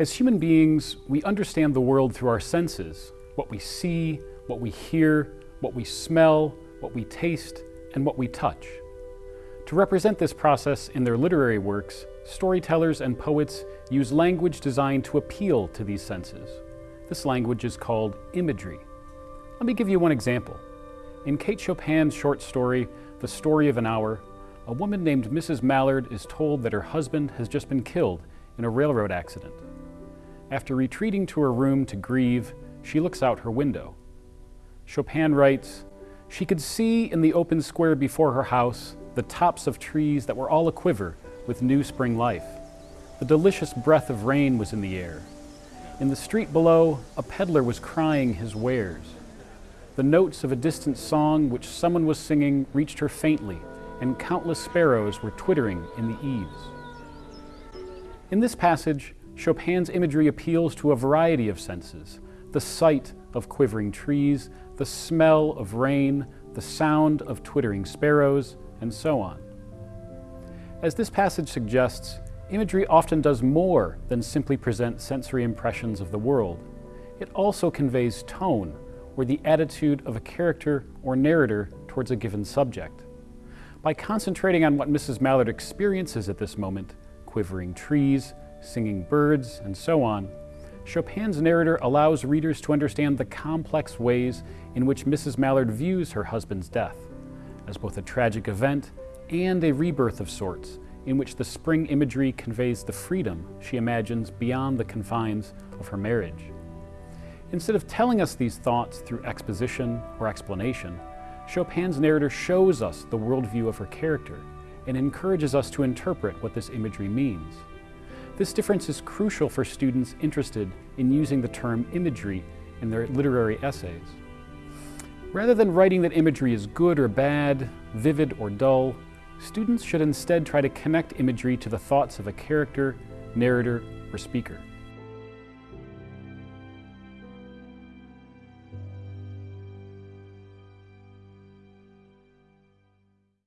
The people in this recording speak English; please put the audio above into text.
As human beings, we understand the world through our senses, what we see, what we hear, what we smell, what we taste, and what we touch. To represent this process in their literary works, storytellers and poets use language designed to appeal to these senses. This language is called imagery. Let me give you one example. In Kate Chopin's short story, The Story of an Hour, a woman named Mrs. Mallard is told that her husband has just been killed in a railroad accident. After retreating to her room to grieve, she looks out her window. Chopin writes, She could see in the open square before her house the tops of trees that were all a quiver with new spring life. The delicious breath of rain was in the air. In the street below, a peddler was crying his wares. The notes of a distant song which someone was singing reached her faintly, and countless sparrows were twittering in the eaves. In this passage, Chopin's imagery appeals to a variety of senses, the sight of quivering trees, the smell of rain, the sound of twittering sparrows, and so on. As this passage suggests, imagery often does more than simply present sensory impressions of the world. It also conveys tone, or the attitude of a character or narrator towards a given subject. By concentrating on what Mrs. Mallard experiences at this moment, quivering trees, singing birds, and so on, Chopin's narrator allows readers to understand the complex ways in which Mrs. Mallard views her husband's death, as both a tragic event and a rebirth of sorts, in which the spring imagery conveys the freedom she imagines beyond the confines of her marriage. Instead of telling us these thoughts through exposition or explanation, Chopin's narrator shows us the worldview of her character and encourages us to interpret what this imagery means. This difference is crucial for students interested in using the term imagery in their literary essays. Rather than writing that imagery is good or bad, vivid or dull, students should instead try to connect imagery to the thoughts of a character, narrator, or speaker.